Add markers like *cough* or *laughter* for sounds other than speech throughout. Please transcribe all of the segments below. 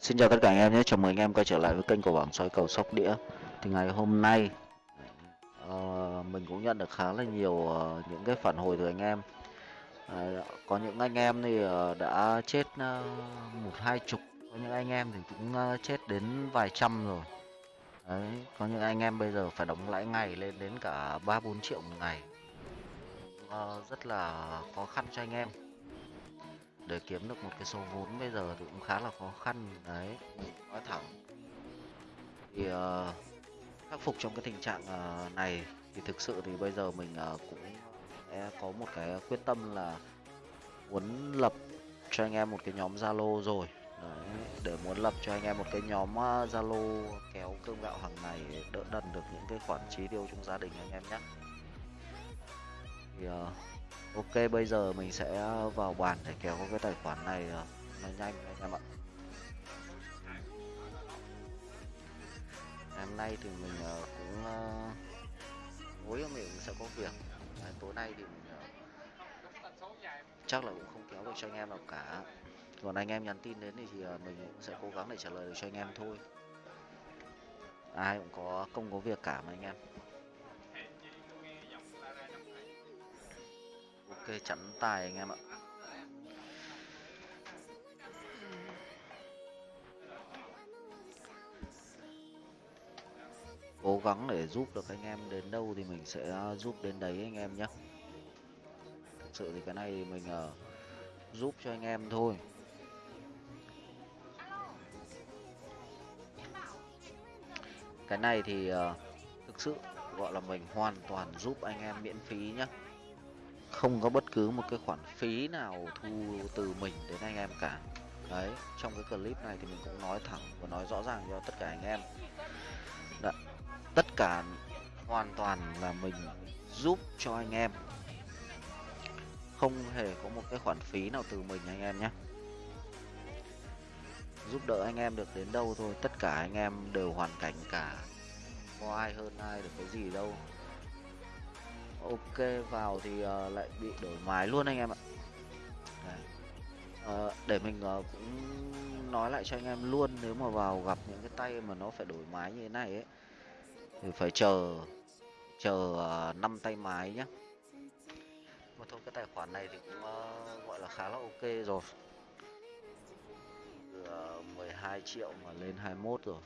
Xin chào tất cả anh em nhé, chào mừng anh em quay trở lại với kênh của bảng soi cầu sóc đĩa. Thì ngày hôm nay uh, mình cũng nhận được khá là nhiều uh, những cái phản hồi từ anh em. Uh, Có những anh em thì uh, đã chết uh, một hai chục. Có những anh em thì cũng uh, chết đến vài trăm rồi. Đấy, có những anh em bây giờ phải đóng lãi ngày lên đến cả 3-4 triệu một ngày. Uh, Rất là khó khăn cho anh em để kiếm được một cái số vốn bây giờ thì cũng khá là khó khăn đấy. Nói thẳng. Thì uh, khắc phục trong cái tình trạng uh, này thì thực sự thì bây giờ mình uh, cũng sẽ có một cái quyết tâm là muốn lập cho anh em một cái nhóm zalo rồi. Đấy, để muốn lập cho anh em một cái nhóm zalo kéo cơm gạo hàng ngày đỡ đần được những cái khoản chi tiêu trong gia đình anh em nhé. Thì uh, Ok bây giờ mình sẽ ờ, vào bàn để kéo cái tài khoản này ờ, nó nhanh anh em ạ. Hôm nay thì mình ờ, cũng tối mình sẽ có việc. Tối nay thì mình chắc là cũng không kéo được cho anh em nào cả. Còn anh em nhắn tin đến thì, thì mình cũng sẽ cố gắng để trả lời được cho anh em thôi. Ai cũng có công có việc cả mà anh em. Ok chắn tài anh em ạ. Cố gắng để giúp được anh em đến đâu thì mình sẽ à, giúp đến đấy anh em nhé. Thực sự thì cái này mình uh, giúp cho anh em thôi. Cái này thì uh, thực sự gọi là mình hoàn toàn giúp anh em miễn phí nhé không có bất cứ một cái khoản phí nào thu từ mình đến anh em cả. Đấy trong cái clip này thì mình cũng nói thẳng và nói rõ ràng cho tất cả anh em. Đã, tất cả hoàn toàn là mình giúp cho anh em. Không hề có một cái khoản phí nào từ mình anh em nhé. Giúp đỡ anh em được đến đâu thôi tất cả anh em đều hoàn cảnh cả. Có ai hơn ai được cái gì đâu ok vào thì uh, lại bị đổi mái luôn anh em ạ. Đấy. Uh, để mình uh, cũng nói lại cho anh em luôn nếu mà vào gặp những cái tay mà nó phải đổi mái như thế này ấy thì phải chờ chờ uh, 5 tay mái nhá. Mà thôi cái tài khoản này thì cũng uh, gọi là khá là ok rồi. Từ uh, 12 triệu mà lên 21 rồi.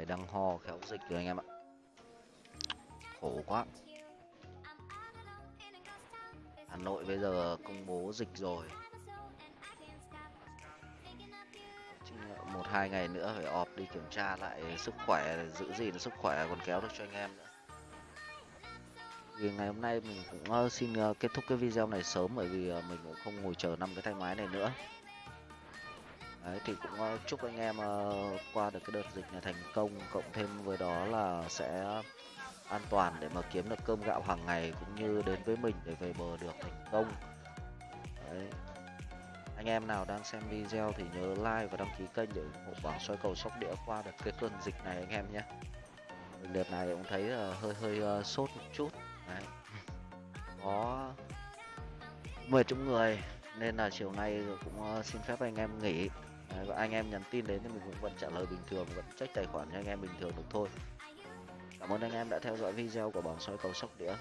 Đấy, đang ho khéo dịch rồi anh em ạ. Khổ quá. Hà Nội bây giờ công bố dịch rồi. Một hai ngày nữa phải ọp đi kiểm tra lại sức khỏe giữ gì sức khỏe còn kéo được cho anh em nữa. Vì ngày hôm nay mình cũng ờ, xin ờ, kết thúc cái video này sớm bởi vì ờ, mình cũng không ngồi chờ năm cái tay máy này nữa. Đấy, thì cũng uh, chúc anh em uh, qua được cái đợt dịch này thành công cộng thêm với đó là sẽ an toàn để mà kiếm được cơm gạo hàng ngày cũng như đến với mình để về bờ được thành công Đấy. anh em nào đang xem video thì nhớ like và đăng ký kênh để ủng hộ bảo soi cầu sóc đĩa qua được cái cơn dịch này anh em nhé đợt này cũng thấy uh, hơi hơi uh, sốt một chút Đấy. *laughs* có mười trong người nên là chiều nay cũng xin phép anh em nghỉ Đấy, và anh em nhắn tin đến thì mình cũng vẫn trả lời bình thường vẫn check tài khoản cho anh em bình thường được thôi. Cảm ơn anh em đã theo dõi video của bảng soi cầu sóc đĩa.